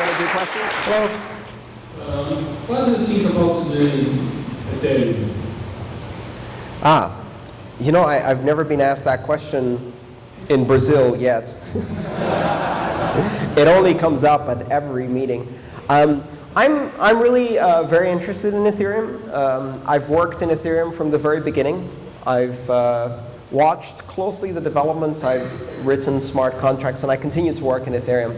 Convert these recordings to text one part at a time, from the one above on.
want to do questions? Well, um, what do you think about the Ethereum? Ah, you know, I, I've never been asked that question in Brazil yet. it only comes up at every meeting. Um, I'm, I'm really uh, very interested in Ethereum. Um, I've worked in Ethereum from the very beginning. I've uh, watched closely the development. I've written smart contracts, and I continue to work in Ethereum.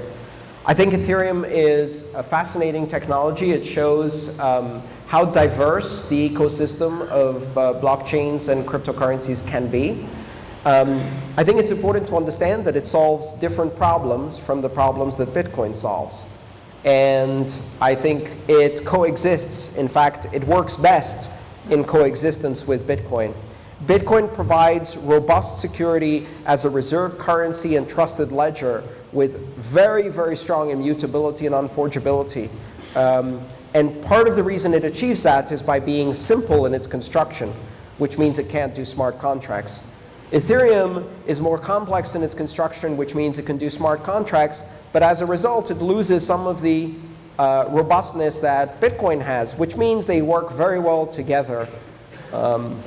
I think Ethereum is a fascinating technology. It shows um, how diverse the ecosystem of uh, blockchains and cryptocurrencies can be. Um, I think it's important to understand that it solves different problems from the problems that Bitcoin solves. And I think it coexists. In fact, it works best in coexistence with Bitcoin. Bitcoin provides robust security as a reserve currency and trusted ledger with very, very strong immutability and unforgeability. Um, and part of the reason it achieves that is by being simple in its construction, which means it can't do smart contracts. Ethereum is more complex in its construction, which means it can do smart contracts. But as a result, it loses some of the uh, robustness that Bitcoin has, which means they work very well together um,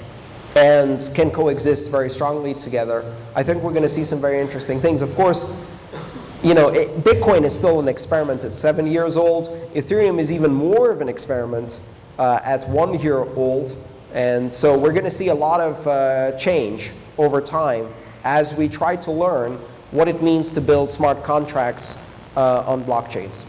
and can coexist very strongly together. I think we're going to see some very interesting things. Of course, you know, it, Bitcoin is still an experiment. It's seven years old. Ethereum is even more of an experiment uh, at one year old. And so we're going to see a lot of uh, change over time as we try to learn what it means to build smart contracts uh, on blockchains.